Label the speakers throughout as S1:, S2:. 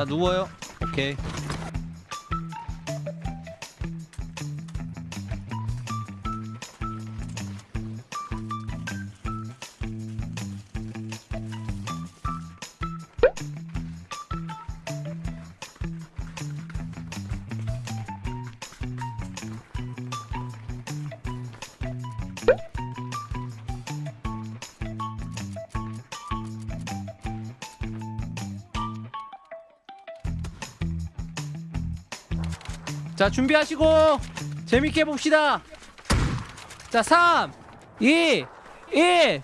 S1: 자 누워요. 오케이 자 준비하시고 재밌게 봅시다. 자 3 2 1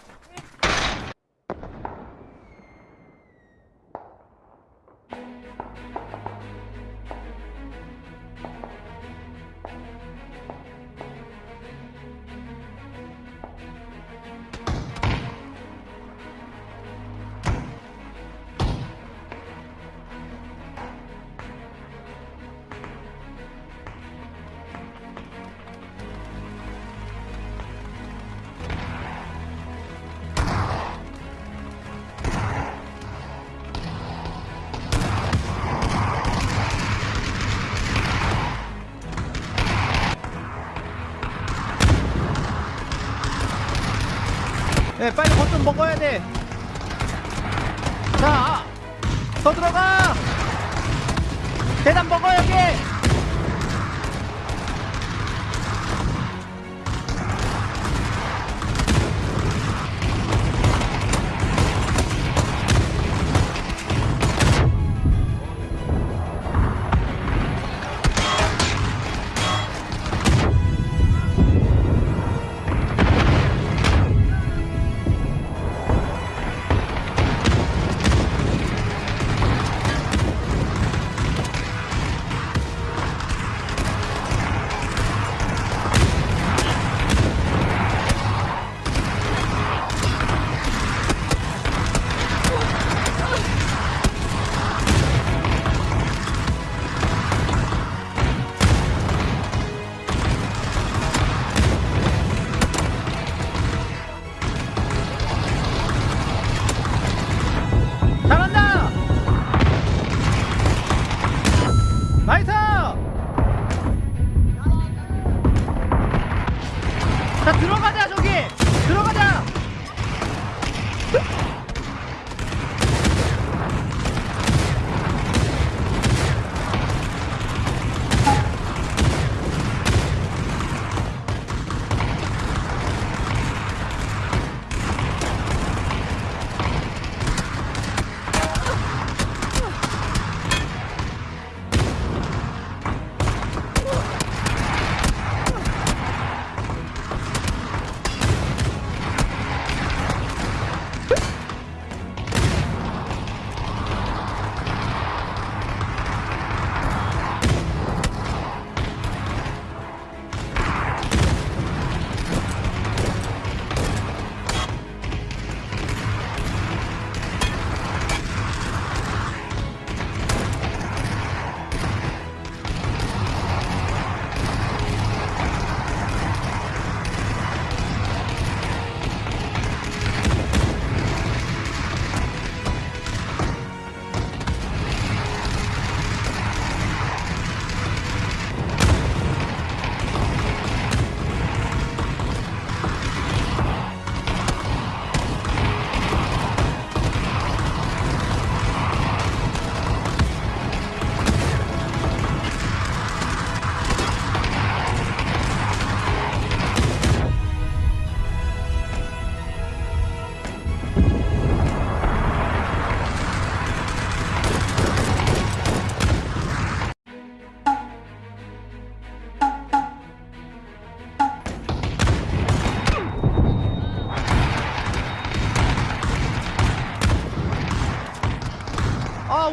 S1: 먹어야 돼. 자, 더 들어가.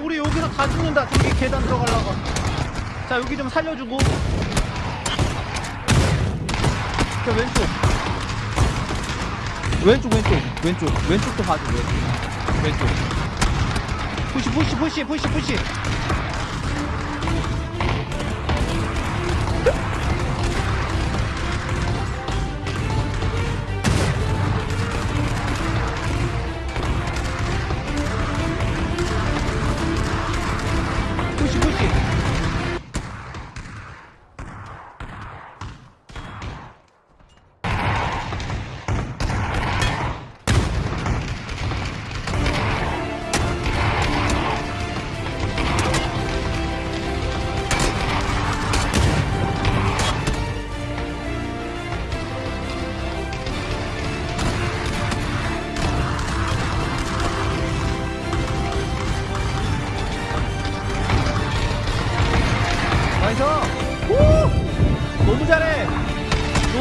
S1: 우리 여기서 다 죽는다. 저기 계단 들어가려고. 자 여기 좀 살려주고. 저 왼쪽. 왼쪽 왼쪽. 왼쪽. 왼쪽도 봐줘 왼쪽. 왼쪽. push push push push push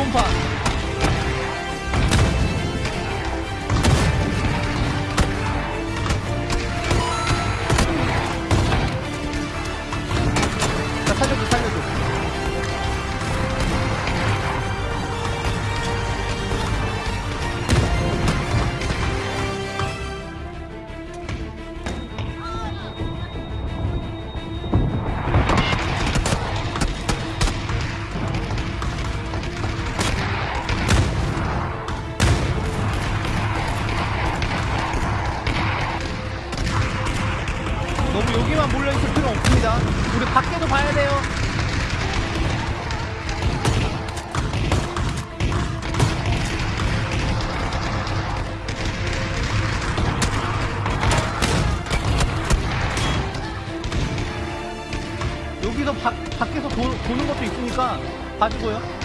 S1: 기본 너무 여기만 몰려있을 필요 없습니다. 우리 밖에도 봐야 돼요. 여기서 밖 밖에서 도, 도는 것도 있으니까 봐주고요.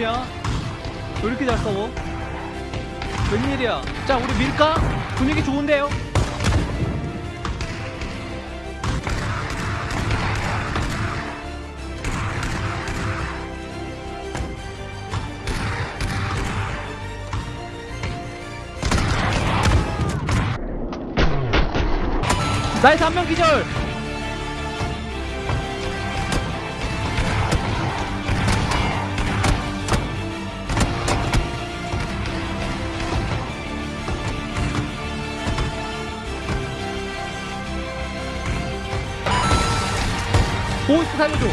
S1: 싸우냐? 왜 이렇게 잘 싸워? 웬일이야? 자, 우리 밀까? 분위기 좋은데요? 나이스 한 명 기절! 보이스 살려줘!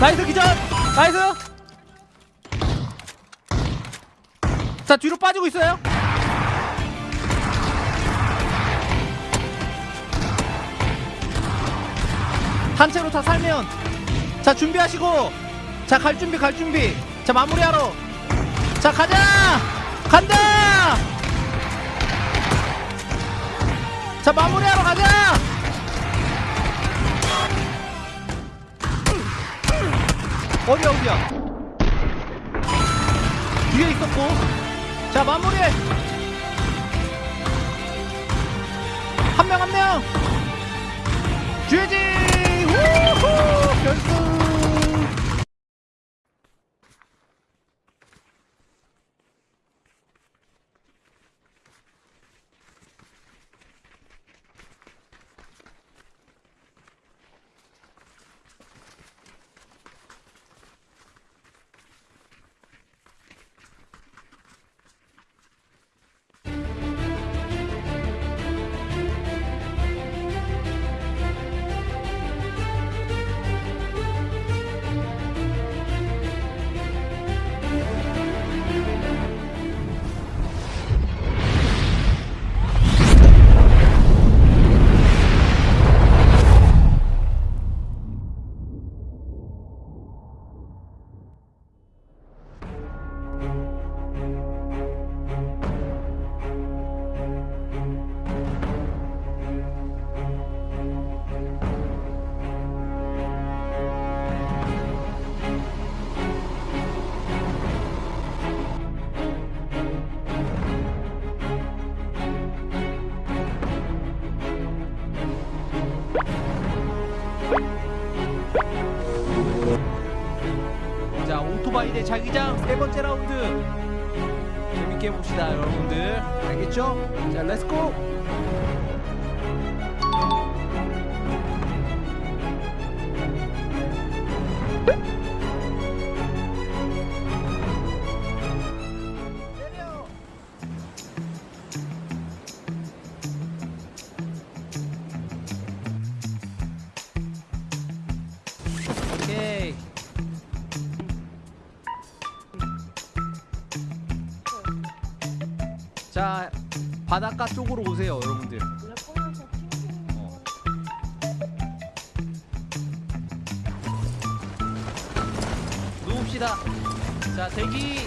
S1: nice 기절! nice! 자 뒤로 빠지고 있어요. 단체로 다 살면. 자 준비하시고. 자 갈 준비 갈 준비. 자 마무리하러. 자 가자! 간다! 자 마무리하러 가자 어디야 어디야 뒤에 있었고. 자 마무리해 한명 한명. GG 우후 자 오토바이 대 자기장 세 번째 라운드. 재밌게 해봅시다 여러분들. 알겠죠? 자 렛츠고 자 바닷가 쪽으로 오세요 여러분들. 어. 누웁시다. 자 대기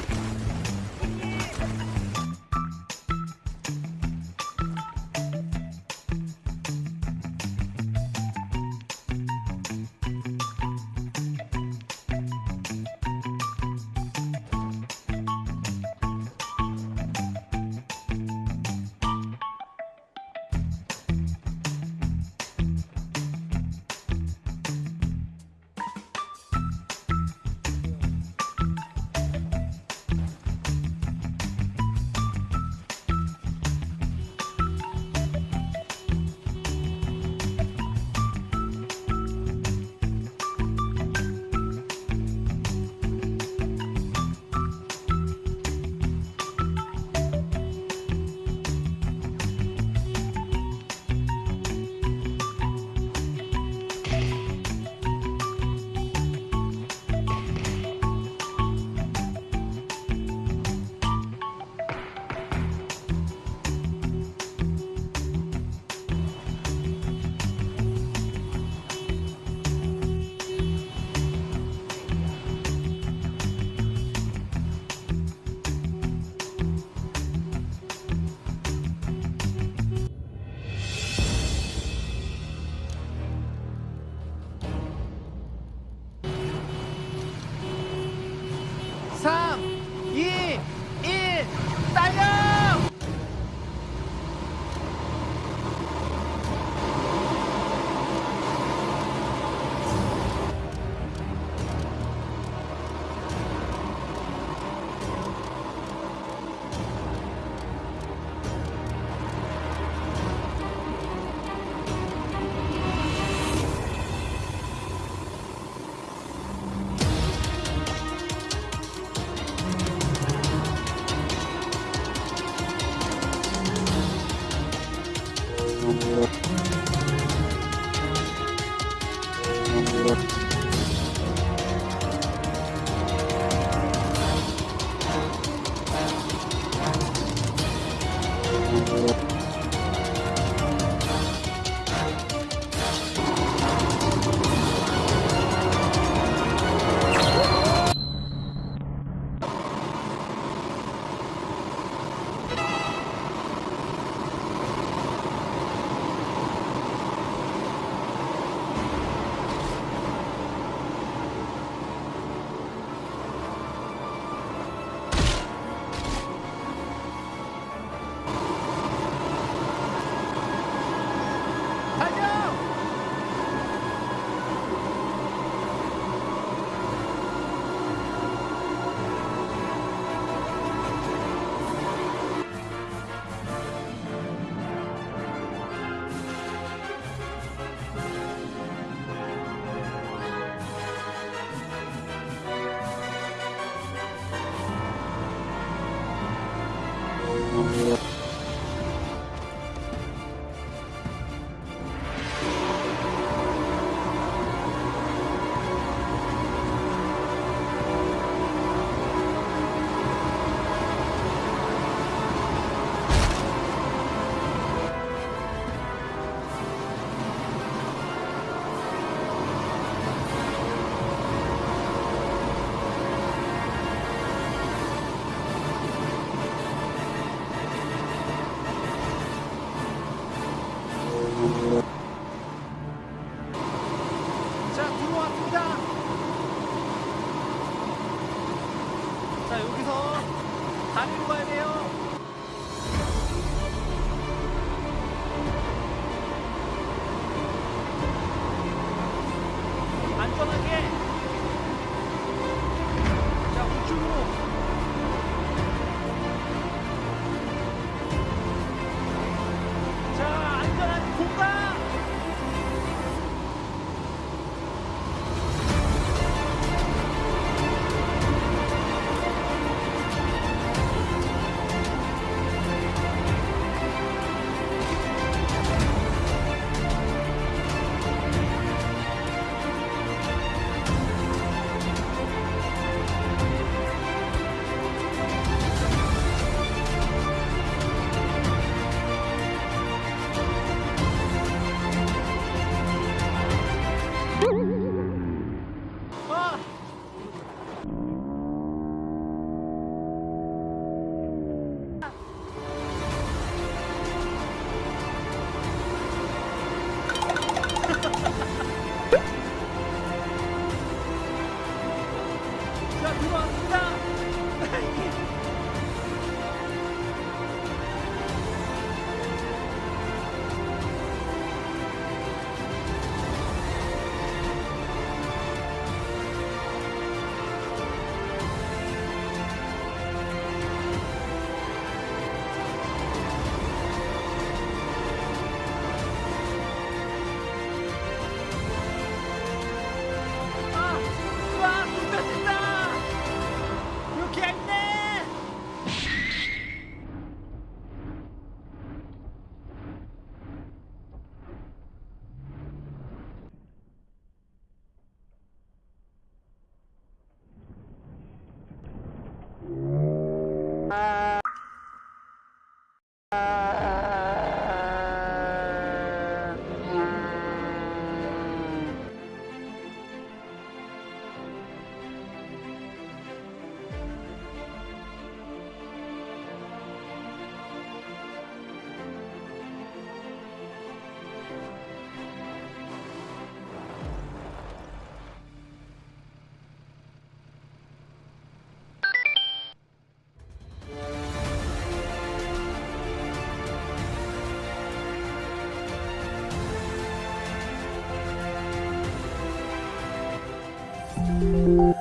S1: Música